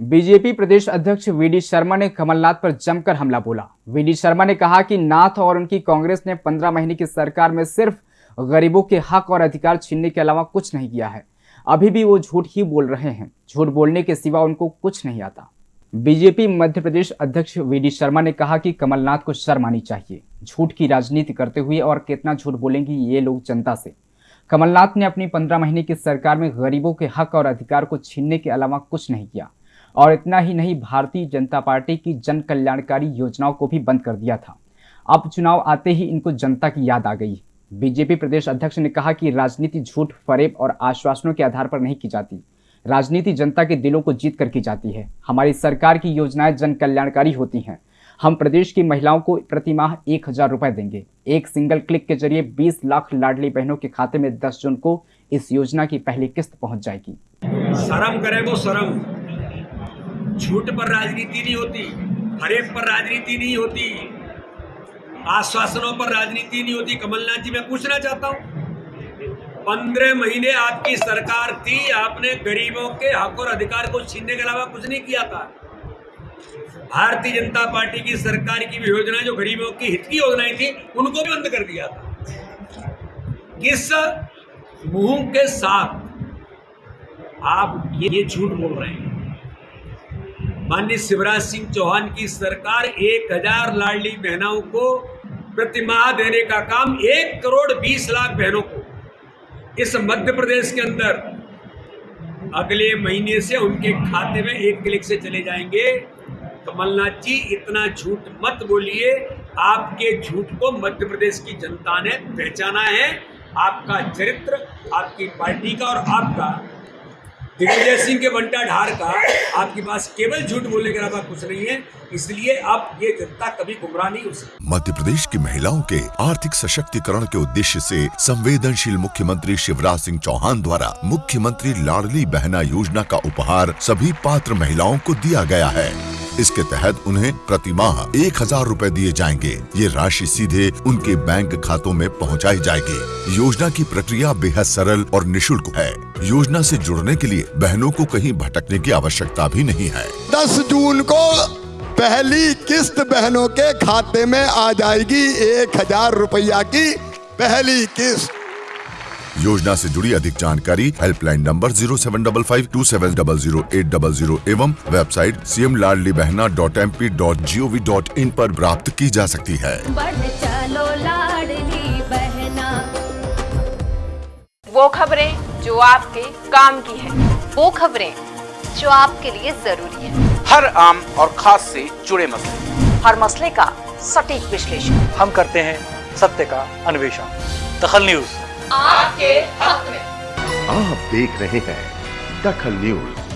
BJP प्रदेश अध्यक्ष VD Sharma ने कमलनाथ पर जमकर हमला बोला। वीडी शर्मा ने कहा कि नाथ और उनकी कांग्रेस ने पंद्रह महीने की सरकार में सिर्फ़ गरीबों के हक और अधिकार छीनने के अलावा कुछ नहीं किया है। अभी भी वो झूठ ही बोल रहे हैं। झूठ बोलने के सिवा उनको कुछ नहीं आता। बीजेपी मध्य प्रदेश अध्यक्ष वीडी शर्मा ने कहा कि कमलनाथ को शर्म आनी चाहिए। झूठ की राजनीति करते हुए और कितना झूठ बोलेंगी ये लोग जनता से। कमलनाथ ने अपनी पंद्रह महीने की सरकार में गरीबों के हक और अधिकार को छीनने के अलावा कुछ नहीं किया। और इतना ही नहीं, भारतीय जनता पार्टी की जन कल्याणकारी योजनाओं को भी बंद कर दिया था। अब चुनाव आते ही इनको जनता की याद आ गई। बीजेपी प्रदेश अध्यक्ष ने कहा कि राजनीति झूठ, फरेब और आश्वासनों के आधार पर नहीं की जाती। राजनीति जनता के दिलों को जीत कर की जाती है। हमारी सरकार की योजनाएँ जन कल्याणकारी होती हैं। हम प्रदेश की महिलाओं को प्रति माह एक हज़ार रुपए देंगे। एक सिंगल क्लिक के ज़रिए 20 लाख लाडली बहनों के खाते में 10 जून को इस योजना की पहली किस्त पहुँच जाएगी। शर्म करे वो शर्म। झूठ पर राजनीति नहीं होती फरेब पर राजनीति नहीं होती आश्वासनों पर राजनीति नहीं होती। कमलनाथ जी मैं पूछना चाहता हूँ पंद्रह महीने आपकी सरकार थी आपने गरीबों के हक और अधिकार को छीनने के अलावा कुछ नहीं किया था? भारतीय जनता पार्टी की सरकार की भी योजना जो गरीबों की हित की योजनाएँ थी उनको भी बंद कर दिया था। किस मुँह के साथ आप ये, झूठ बोल रहे हैं? माननीय शिवराज सिंह चौहान की सरकार एक हज़ार लाडली बहनों को प्रतिमाह देने का काम एक करोड़ बीस लाख बहनों को इस मध्य प्रदेश के अंदर अगले महीने से उनके खाते में एक क्लिक से चले जाएँगे। कमलनाथ जी, इतना झूठ मत बोलिए। आपके झूठ को मध्य प्रदेश की जनता ने पहचाना है। आपका चरित्र, आपकी पार्टी का और आपका दिग्विजय सिंह के बंटा ढार का आपके पास केवल झूठ बोलने के अलावा कुछ नहीं है, इसलिए आप ये जनता कभी गुमराह नहीं हो सकती। मध्य प्रदेश की महिलाओं के आर्थिक सशक्तिकरण के उद्देश्य से संवेदनशील मुख्यमंत्री शिवराज सिंह चौहान द्वारा मुख्यमंत्री लाडली बहना योजना का उपहार सभी पात्र महिलाओं को दिया गया है। इसके तहत उन्हें प्रति माह एक हज़ार रूपए दिए जाएँगे। ये राशि सीधे उनके बैंक खातों में पहुंचाई जाएगी। योजना की प्रक्रिया बेहद सरल और निशुल्क है। योजना से जुड़ने के लिए बहनों को कहीं भटकने की आवश्यकता भी नहीं है। 10 जून को पहली किस्त बहनों के खाते में आ जाएगी एक हज़ार रुपया की पहली किस्त। योजना से जुड़ी अधिक जानकारी helpline number zero seven double five two seven double zero eight double zero एवं website C M Ladli Behna dot M P dot G O V dot in आरोप प्राप्त की जा सकती है। चलो बहना। वो खबरें जो आपके काम की है। वो खबरें जो आपके लिए ज़रूरी है। हर आम और खास से जुड़े मसले। हर मसले का सटीक विश्लेषण। हम करते हैं सत्य का अन्वेषण। दखल न्यूज़। आपके हक में। आप देख रहे हैं दखल न्यूज़।